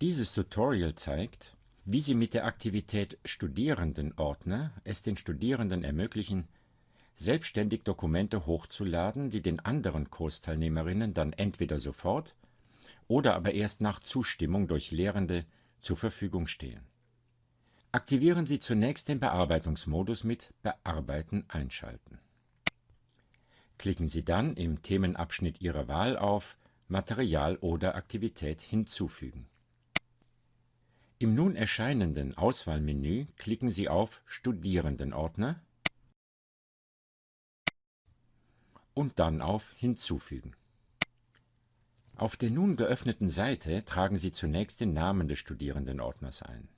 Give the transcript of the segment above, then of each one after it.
Dieses Tutorial zeigt, wie Sie mit der Aktivität Studierendenordner es den Studierenden ermöglichen, selbstständig Dokumente hochzuladen, die den anderen Kursteilnehmerinnen dann entweder sofort oder aber erst nach Zustimmung durch Lehrende zur Verfügung stehen. Aktivieren Sie zunächst den Bearbeitungsmodus mit Bearbeiten einschalten. Klicken Sie dann im Themenabschnitt Ihrer Wahl auf Material oder Aktivität hinzufügen. Im nun erscheinenden Auswahlmenü klicken Sie auf Studierendenordner und dann auf Hinzufügen. Auf der nun geöffneten Seite tragen Sie zunächst den Namen des Studierendenordners ein.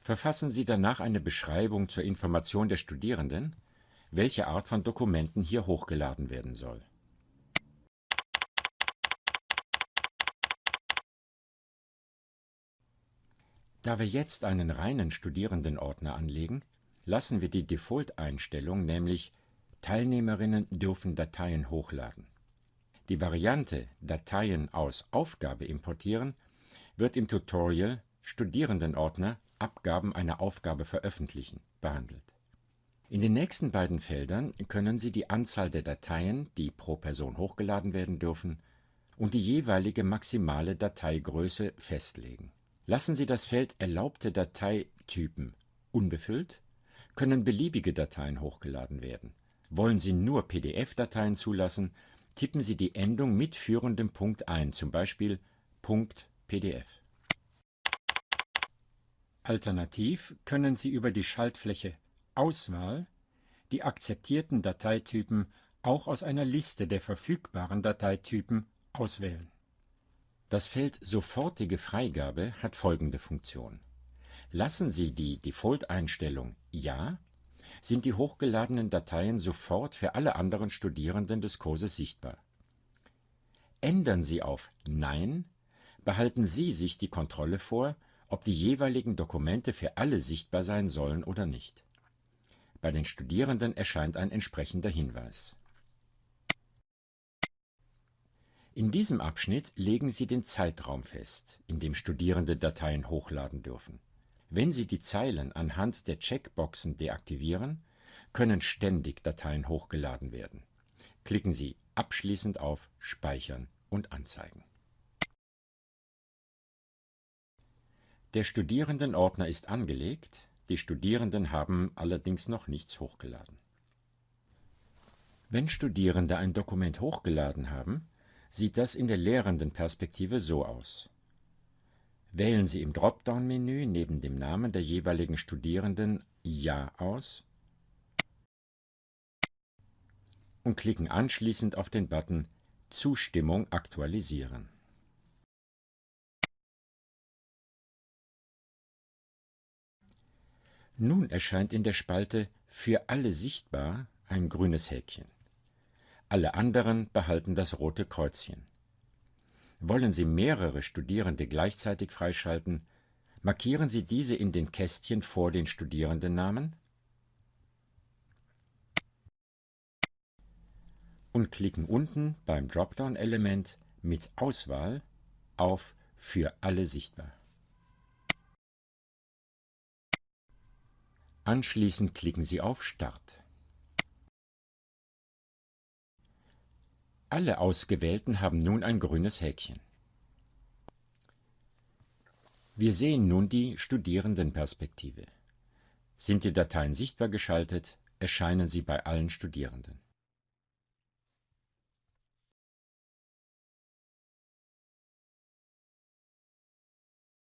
Verfassen Sie danach eine Beschreibung zur Information der Studierenden, welche Art von Dokumenten hier hochgeladen werden soll. Da wir jetzt einen reinen Studierendenordner anlegen, lassen wir die Default-Einstellung, nämlich Teilnehmerinnen dürfen Dateien hochladen. Die Variante Dateien aus Aufgabe importieren wird im Tutorial Studierendenordner Abgaben einer Aufgabe veröffentlichen behandelt. In den nächsten beiden Feldern können Sie die Anzahl der Dateien, die pro Person hochgeladen werden dürfen, und die jeweilige maximale Dateigröße festlegen. Lassen Sie das Feld Erlaubte Dateitypen unbefüllt, können beliebige Dateien hochgeladen werden. Wollen Sie nur PDF-Dateien zulassen, tippen Sie die Endung mit führendem Punkt ein, zum Beispiel Punkt .pdf. Alternativ können Sie über die Schaltfläche Auswahl die akzeptierten Dateitypen auch aus einer Liste der verfügbaren Dateitypen auswählen. Das Feld Sofortige Freigabe hat folgende Funktion. Lassen Sie die Default-Einstellung Ja, sind die hochgeladenen Dateien sofort für alle anderen Studierenden des Kurses sichtbar. Ändern Sie auf Nein, behalten Sie sich die Kontrolle vor, ob die jeweiligen Dokumente für alle sichtbar sein sollen oder nicht. Bei den Studierenden erscheint ein entsprechender Hinweis. In diesem Abschnitt legen Sie den Zeitraum fest, in dem Studierende Dateien hochladen dürfen. Wenn Sie die Zeilen anhand der Checkboxen deaktivieren, können ständig Dateien hochgeladen werden. Klicken Sie abschließend auf Speichern und Anzeigen. Der Studierendenordner ist angelegt, die Studierenden haben allerdings noch nichts hochgeladen. Wenn Studierende ein Dokument hochgeladen haben, sieht das in der Lehrendenperspektive so aus. Wählen Sie im Dropdown-Menü neben dem Namen der jeweiligen Studierenden Ja aus und klicken anschließend auf den Button Zustimmung aktualisieren. Nun erscheint in der Spalte Für alle sichtbar ein grünes Häkchen. Alle anderen behalten das rote Kreuzchen. Wollen Sie mehrere Studierende gleichzeitig freischalten, markieren Sie diese in den Kästchen vor den Studierendennamen und klicken unten beim Dropdown-Element mit Auswahl auf Für alle sichtbar. Anschließend klicken Sie auf Start. Alle Ausgewählten haben nun ein grünes Häkchen. Wir sehen nun die Studierendenperspektive. Sind die Dateien sichtbar geschaltet, erscheinen sie bei allen Studierenden.